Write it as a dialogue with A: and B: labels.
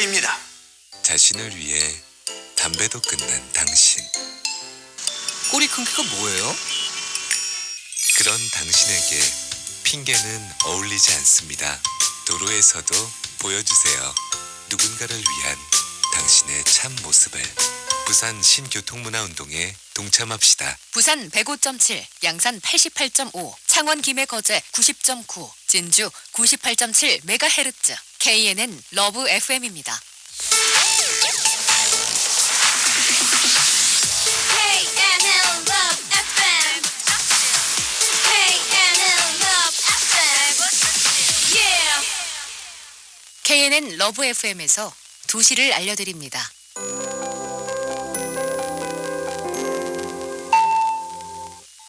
A: 입니다.
B: 자신을 위해 담배도 끊는 당신.
C: 꼬리 큰 게가 뭐예요?
B: 그런 당신에게 핑계는 어울리지 않습니다. 도로에서도 보여주세요. 누군가를 위한 당신의 참 모습을. 부산 신교통문화운동에 동참합시다.
D: 부산 105.7, 양산 88.5, 창원 김해 거제 90.9, 진주 98.7 메가헤르츠. KNN 러브 FM입니다. KNN 러브 FM에서 2시를 알려드립니다.